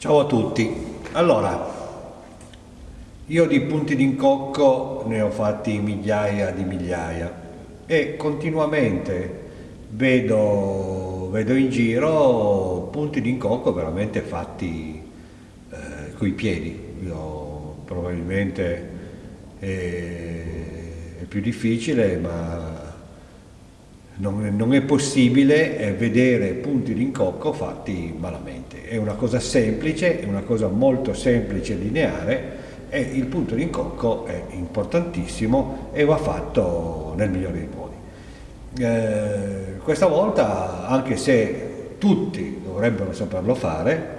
Ciao a tutti, allora io di punti d'incocco ne ho fatti migliaia di migliaia e continuamente vedo, vedo in giro punti d'incocco veramente fatti eh, coi piedi, io probabilmente è, è più difficile ma non, non è possibile eh, vedere punti d'incocco fatti malamente. È una cosa semplice, è una cosa molto semplice e lineare e il punto d'incocco è importantissimo e va fatto nel migliore dei modi. Eh, questa volta, anche se tutti dovrebbero saperlo fare,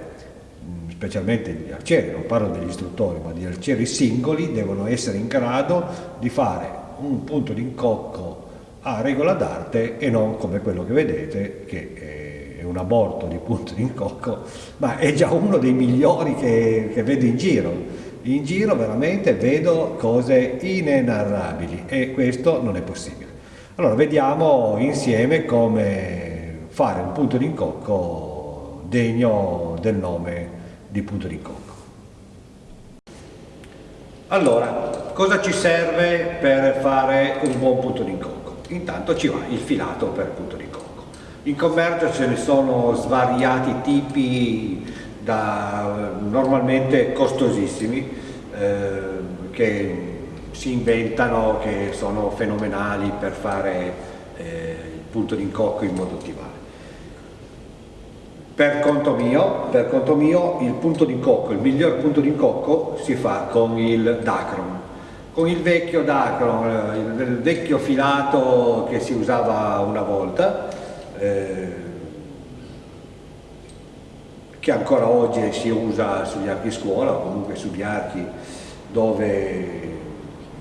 specialmente gli arcieri, non parlo degli istruttori, ma gli arcieri singoli devono essere in grado di fare un punto d'incocco a regola d'arte e non come quello che vedete che è un aborto di punto d'incocco ma è già uno dei migliori che, che vedo in giro. In giro veramente vedo cose inenarrabili e questo non è possibile. Allora vediamo insieme come fare un punto d'incocco degno del nome di punto d'incocco allora cosa ci serve per fare un buon punto d'incocco intanto ci va il filato per punto di cocco. In commercio ce ne sono svariati tipi da, normalmente costosissimi eh, che si inventano, che sono fenomenali per fare eh, il punto di incocco in modo ottimale. Per conto, mio, per conto mio, il punto di incocco, il miglior punto di incocco si fa con il Dacron, con il vecchio dacron, il vecchio filato che si usava una volta, eh, che ancora oggi si usa sugli archi scuola o comunque sugli archi dove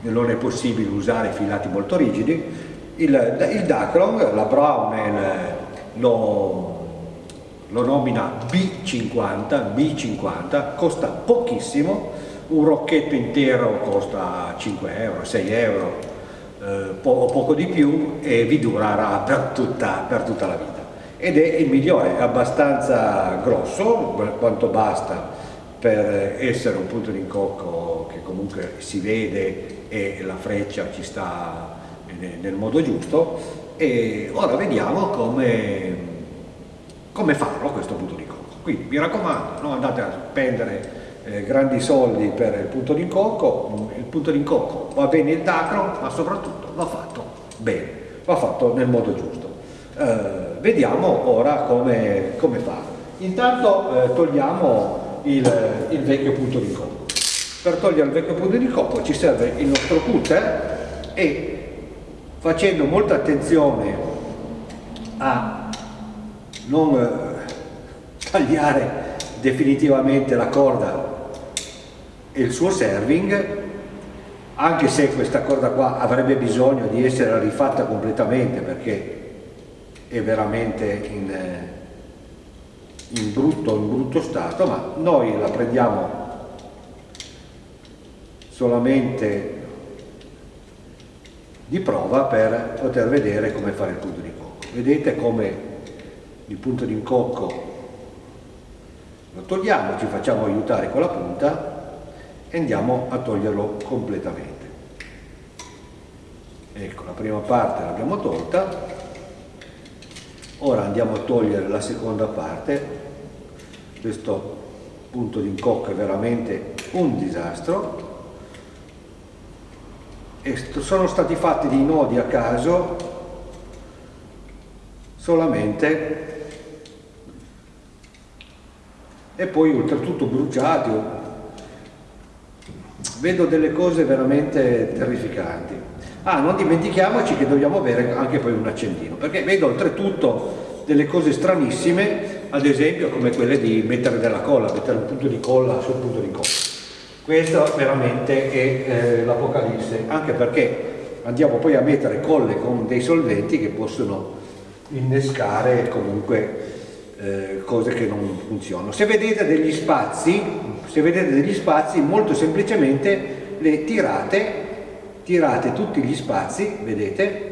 non è possibile usare filati molto rigidi, il, il Dacron, la Brownell lo, lo nomina B50, B50, costa pochissimo, un rocchetto intero costa 5 euro, 6 euro eh, po poco di più e vi durerà per tutta, per tutta la vita. Ed è il migliore, è abbastanza grosso quanto basta per essere un punto d'incocco che comunque si vede e la freccia ci sta nel modo giusto. E ora vediamo come, come farlo questo punto d'incocco quindi mi raccomando non andate a spendere eh, grandi soldi per il punto d'incocco, il punto d'incocco va bene il dacro, ma soprattutto va fatto bene, va fatto nel modo giusto. Eh, vediamo ora come, come farlo. Intanto eh, togliamo il, il, vecchio punto d'incocco. Per togliere il vecchio punto d'incocco ci serve il nostro cutter e facendo molta attenzione a non eh, tagliare definitivamente la corda e il suo serving anche se questa corda qua avrebbe bisogno di essere rifatta completamente perché è veramente in, eh, in, brutto, in brutto stato ma noi la prendiamo solamente di prova per poter vedere come fare il punto di cocco. Vedete come il punto di incocco lo togliamo, ci facciamo aiutare con la punta e andiamo a toglierlo completamente. Ecco, la prima parte l'abbiamo tolta, ora andiamo a togliere la seconda parte, questo punto di incocco è veramente un disastro, e sono stati fatti dei nodi a caso solamente e poi oltretutto bruciati. Vedo delle cose veramente terrificanti. Ah, non dimentichiamoci che dobbiamo avere anche poi un accendino, perché vedo oltretutto delle cose stranissime, ad esempio come quelle di mettere della colla, mettere un punto di colla sul punto di colla. Questo veramente è eh, l'apocalisse, anche perché andiamo poi a mettere colle con dei solventi che possono innescare comunque eh, cose che non funzionano. Se vedete degli spazi, se vedete degli spazi, molto semplicemente le tirate, tirate tutti gli spazi, vedete,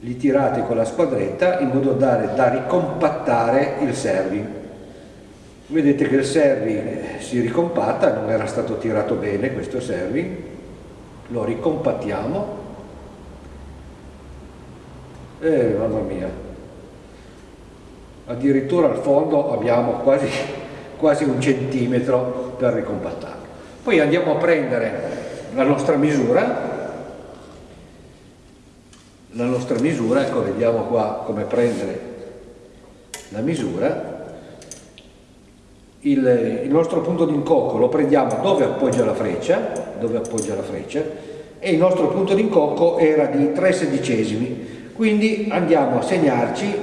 li tirate con la squadretta in modo da, da ricompattare il serving. vedete che il serving si ricompatta, non era stato tirato bene questo serving, lo ricompattiamo e mamma mia, addirittura al fondo abbiamo quasi, quasi un centimetro per ricompattarlo. Poi andiamo a prendere la nostra misura, la nostra misura, ecco vediamo qua come prendere la misura, il, il, nostro punto di incocco lo prendiamo dove appoggia la freccia, dove appoggia la freccia e il nostro punto di incocco era di 3 sedicesimi, quindi andiamo a segnarci,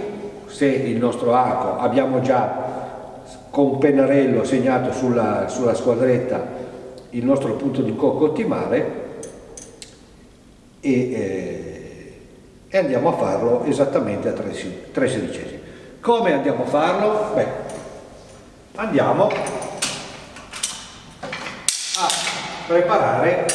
se il nostro arco abbiamo già con un pennarello segnato sulla, sulla squadretta il nostro punto di incocco ottimale e, eh, e, andiamo a farlo esattamente a 3, 3 sedicesimi. Come andiamo a farlo? Beh, andiamo a preparare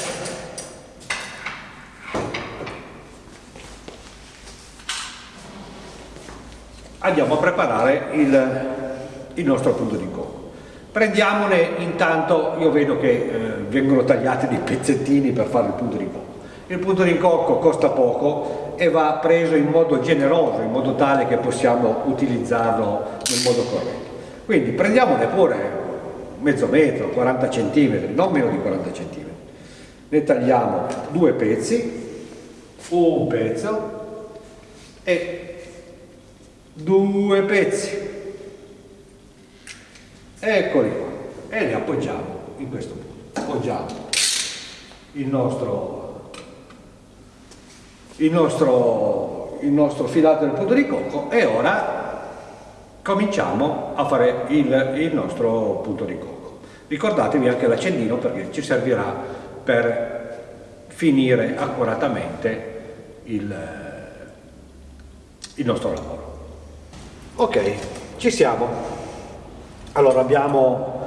andiamo a preparare il, il nostro punto di incontro. Prendiamone intanto io vedo che eh, vengono tagliati dei pezzettini per fare il punto di incocco il punto di incocco costa poco e va preso in modo generoso in modo tale che possiamo utilizzarlo nel modo corretto. Quindi prendiamone pure mezzo metro, 40 centimetri, non meno di 40 centimetri. Ne tagliamo due pezzi, un pezzo e due pezzi. Eccoli qua. E li appoggiamo in questo punto. Appoggiamo il nostro, il nostro, il nostro filato del punto di cocco e ora cominciamo a fare il, il nostro punto di cocco. Ricordatevi anche l'accendino perché ci servirà per finire accuratamente il, il nostro lavoro. Ok, ci siamo. Allora abbiamo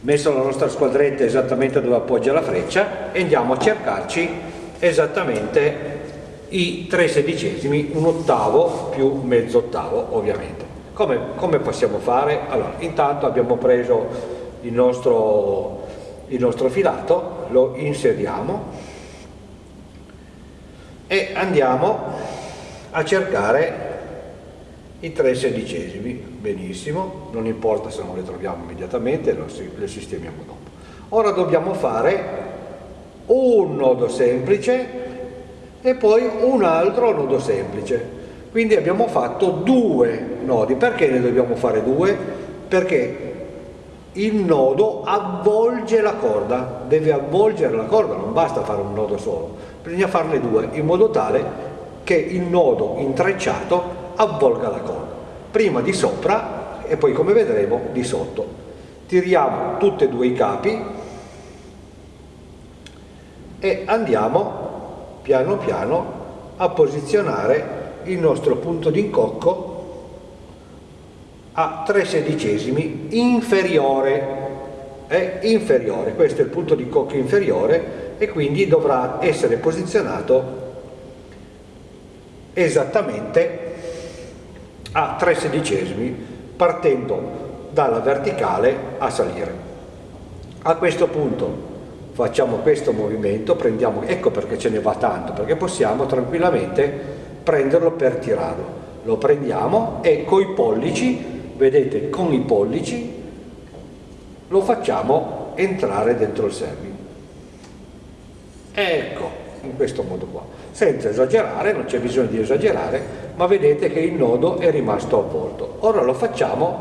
messo la nostra squadretta esattamente dove appoggia la freccia e andiamo a cercarci esattamente i tre sedicesimi, un ottavo più mezzo ottavo ovviamente. Come, come possiamo fare? Allora, intanto abbiamo preso il nostro, il nostro filato, lo inseriamo e andiamo a cercare i tre sedicesimi, benissimo, non importa se non le troviamo immediatamente, le sistemiamo dopo. Ora dobbiamo fare un nodo semplice e poi un altro nodo semplice. Quindi abbiamo fatto due nodi. Perché ne dobbiamo fare due? Perché il nodo avvolge la corda, deve avvolgere la corda, non basta fare un nodo solo, bisogna farne due in modo tale che il nodo intrecciato avvolga la corda, prima di sopra e poi come vedremo di sotto. Tiriamo tutti e due i capi e andiamo piano piano a posizionare il nostro punto di incocco a 3 sedicesimi inferiore è inferiore, questo è il punto di incocco inferiore e quindi dovrà essere posizionato esattamente a 3 sedicesimi partendo dalla verticale a salire. A questo punto facciamo questo movimento, prendiamo, ecco perché ce ne va tanto, perché possiamo tranquillamente prenderlo per tirarlo. Lo prendiamo e coi pollici, vedete, con i pollici lo facciamo entrare dentro il serving. Ecco, in questo modo qua. Senza esagerare, non c'è bisogno di esagerare, ma vedete che il nodo è rimasto avvolto. Ora lo facciamo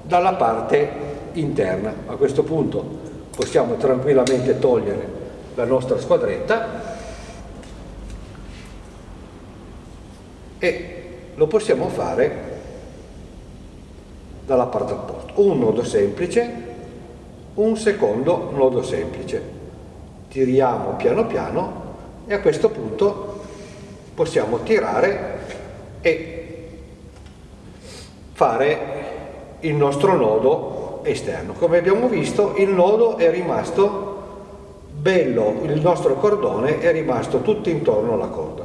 dalla parte interna. A questo punto possiamo tranquillamente togliere la nostra squadretta e lo possiamo fare dalla parte opposta. Un nodo semplice, un secondo nodo semplice. Tiriamo piano piano e a questo punto possiamo tirare e fare il nostro nodo esterno. Come abbiamo visto il nodo è rimasto bello, il nostro cordone è rimasto tutto intorno alla corda.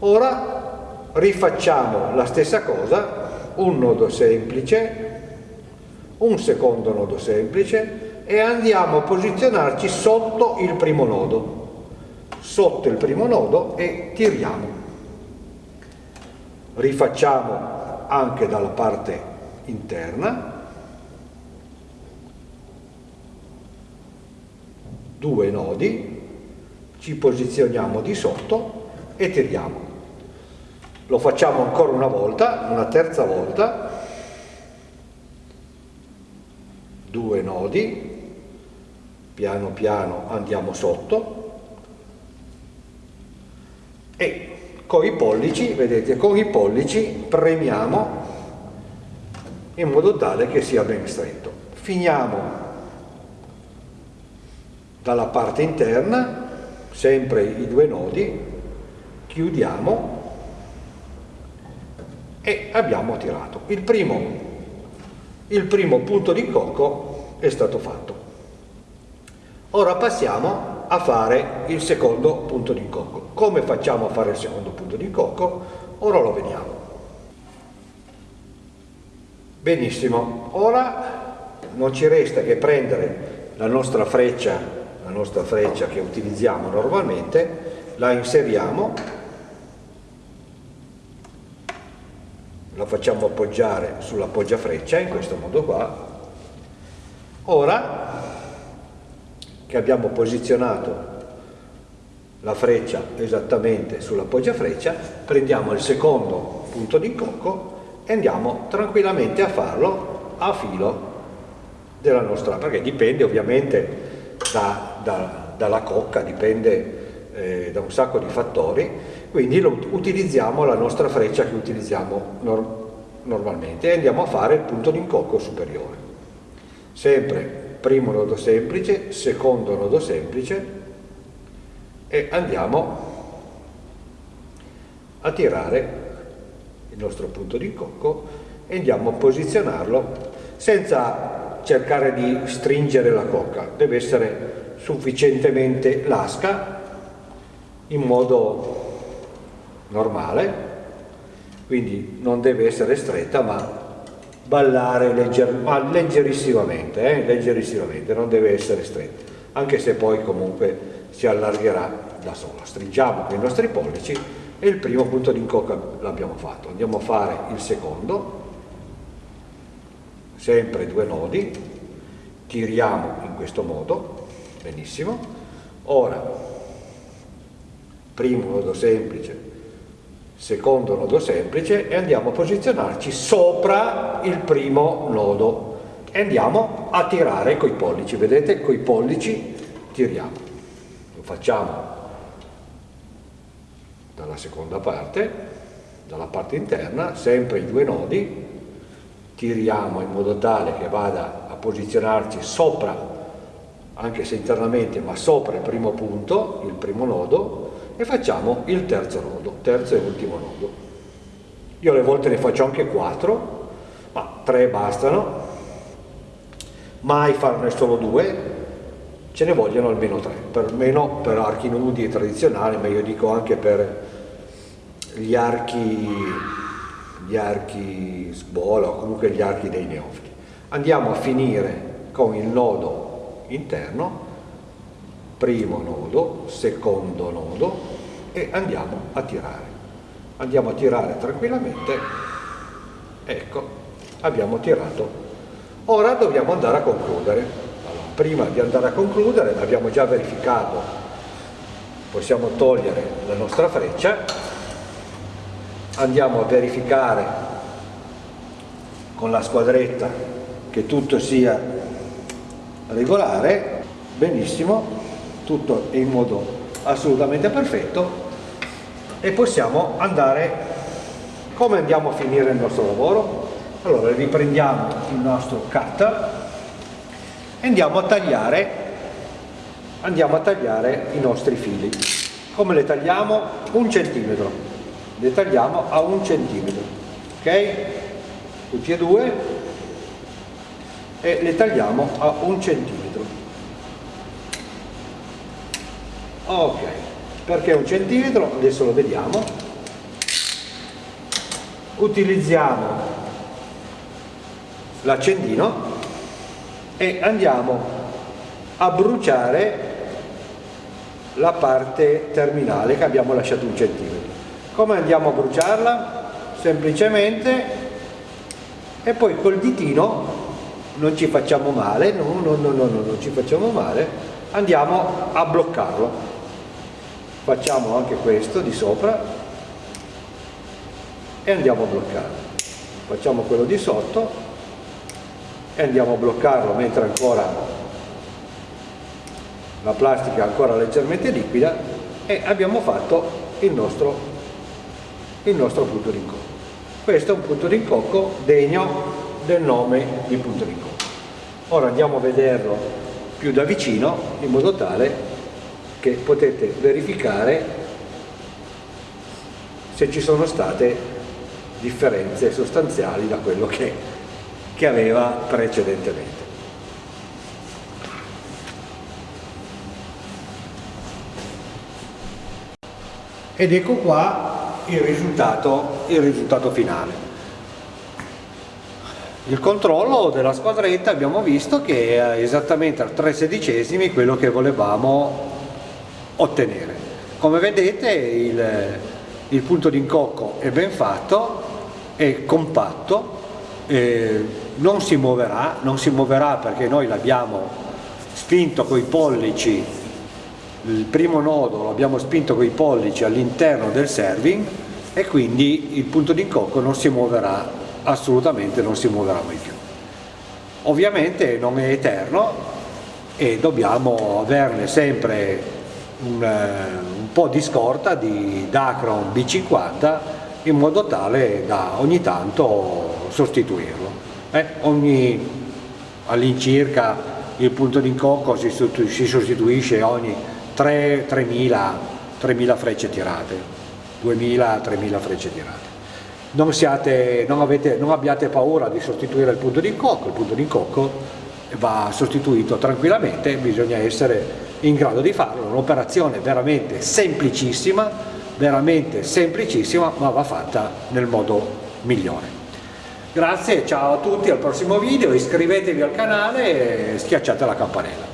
Ora rifacciamo la stessa cosa, un nodo semplice, un secondo nodo semplice e andiamo a posizionarci sotto il primo nodo sotto il primo nodo e tiriamo rifacciamo anche dalla parte interna. Due nodi ci posizioniamo di sotto e tiriamo. Lo facciamo ancora una volta una terza volta. Due nodi piano piano andiamo sotto. E con i pollici, vedete, con i pollici premiamo in modo tale che sia ben stretto. Finiamo dalla parte interna, sempre i due nodi, chiudiamo e abbiamo tirato. Il primo, il primo punto di cocco è stato fatto. Ora passiamo a fare il secondo punto di cocco. Come facciamo a fare il secondo punto di cocco? Ora lo vediamo. Benissimo, ora non ci resta che prendere la nostra freccia, la nostra freccia che utilizziamo normalmente, la inseriamo, la facciamo appoggiare sulla freccia in questo modo qua. Ora che abbiamo posizionato la freccia esattamente sulla freccia, prendiamo il secondo punto di cocco e andiamo tranquillamente a farlo a filo della nostra, perché dipende ovviamente da, da, dalla cocca, dipende eh, da un sacco di fattori, quindi lo, utilizziamo la nostra freccia che utilizziamo nor normalmente e andiamo a fare il punto di cocco superiore. Sempre primo nodo semplice, secondo nodo semplice e andiamo a tirare il nostro punto di cocco e andiamo a posizionarlo senza cercare di stringere la cocca, deve essere sufficientemente lasca in modo normale, quindi non deve essere stretta ma ballare legger, ma leggerissimamente, eh? leggerissimamente, non deve essere stretto, anche se poi comunque si allargherà da sola. Stringiamo con i nostri pollici e il primo punto di incocca l'abbiamo fatto. Andiamo a fare il secondo, sempre due nodi, tiriamo in questo modo, benissimo. Ora, primo nodo semplice, secondo nodo semplice e andiamo a posizionarci sopra il primo nodo e andiamo a tirare coi pollici, vedete coi pollici tiriamo, lo facciamo dalla seconda parte, dalla parte interna, sempre i due nodi, tiriamo in modo tale che vada a posizionarci sopra, anche se internamente, ma sopra il primo punto, il primo nodo, e facciamo il terzo nodo, terzo e ultimo nodo. Io alle volte ne faccio anche quattro, ma tre bastano, mai farne solo due, ce ne vogliono almeno tre, perlomeno per archi nudi tradizionali, ma io dico anche per gli archi, gli archi scuola o comunque gli archi dei neofiti. Andiamo a finire con il nodo interno primo nodo, secondo nodo e andiamo a tirare. Andiamo a tirare tranquillamente, ecco, abbiamo tirato. Ora dobbiamo andare a concludere. Prima di andare a concludere, abbiamo già verificato, possiamo togliere la nostra freccia, andiamo a verificare con la squadretta che tutto sia regolare, benissimo, tutto in modo assolutamente perfetto. E possiamo andare come andiamo a finire il nostro lavoro? Allora riprendiamo il nostro cutter e andiamo a tagliare andiamo a tagliare i nostri fili. Come le tagliamo? un centimetro. Le tagliamo a un centimetro ok? tutti e due. E le tagliamo a un centimetro. Ok. Perché un centimetro? Adesso lo vediamo. Utilizziamo l'accendino e andiamo a bruciare la parte terminale che abbiamo lasciato un centimetro. Come andiamo a bruciarla? Semplicemente e poi col ditino non ci facciamo male, no, no, no, no, no, non ci facciamo male, andiamo a bloccarlo. Facciamo anche questo di sopra e andiamo a bloccarlo. Facciamo quello di sotto e andiamo a bloccarlo mentre ancora la plastica è ancora leggermente liquida e abbiamo fatto il nostro, il nostro punto d'incocco. Questo è un punto d'incocco degno del nome di punto d'incocco. Ora andiamo a vederlo più da vicino in modo tale che potete verificare se ci sono state differenze sostanziali da quello che, che aveva precedentemente. ed ecco qua il risultato, il risultato finale. Il controllo della squadretta abbiamo visto che è esattamente a 3 sedicesimi quello che volevamo ottenere. Come vedete il, il punto d'incocco è ben fatto, è compatto, eh, non si muoverà, non si muoverà perché noi l'abbiamo spinto coi pollici il primo nodo l'abbiamo spinto con i pollici all'interno del serving e quindi il punto d'incocco non si muoverà assolutamente non si muoverà mai più. Ovviamente non è eterno e dobbiamo averne sempre un, eh, un po' di scorta di Dacron B50 in modo tale da ogni tanto sostituirlo eh? all'incirca il punto d'incocco si, si sostituisce ogni 3.000 frecce tirate, 2.000-3.000 frecce tirate. Non, siate, non, avete, non, abbiate paura di sostituire il punto d'incocco, il punto d'incocco va sostituito tranquillamente, bisogna essere in grado di farlo, un'operazione veramente semplicissima, veramente semplicissima, ma va fatta nel modo migliore. Grazie, ciao a tutti, al prossimo video, iscrivetevi al canale e schiacciate la campanella.